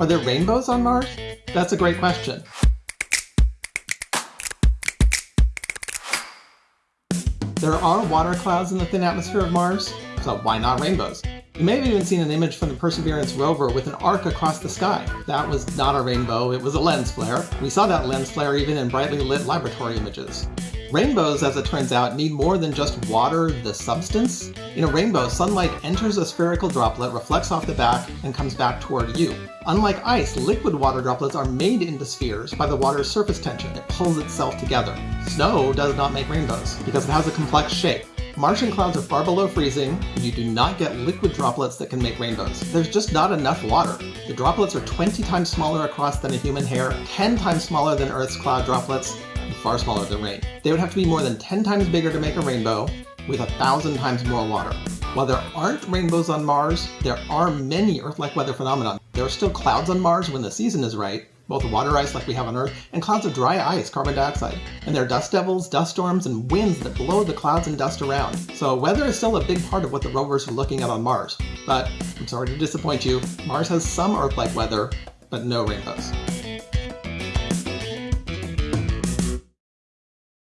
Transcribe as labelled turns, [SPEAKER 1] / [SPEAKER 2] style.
[SPEAKER 1] Are there rainbows on Mars? That's a great question. There are water clouds in the thin atmosphere of Mars, so why not rainbows? You may have even seen an image from the Perseverance rover with an arc across the sky. That was not a rainbow, it was a lens flare. We saw that lens flare even in brightly lit laboratory images. Rainbows, as it turns out, need more than just water, the substance. In a rainbow, sunlight enters a spherical droplet, reflects off the back, and comes back toward you. Unlike ice, liquid water droplets are made into spheres by the water's surface tension. It pulls itself together. Snow does not make rainbows, because it has a complex shape. Martian clouds are far below freezing, you do not get liquid droplets that can make rainbows. There's just not enough water. The droplets are 20 times smaller across than a human hair, 10 times smaller than Earth's cloud droplets, far smaller than rain. They would have to be more than 10 times bigger to make a rainbow, with a thousand times more water. While there aren't rainbows on Mars, there are many Earth-like weather phenomena. There are still clouds on Mars when the season is right, both water ice like we have on Earth, and clouds of dry ice, carbon dioxide. And there are dust devils, dust storms, and winds that blow the clouds and dust around. So weather is still a big part of what the rovers are looking at on Mars. But I'm sorry to disappoint you, Mars has some Earth-like weather, but no rainbows.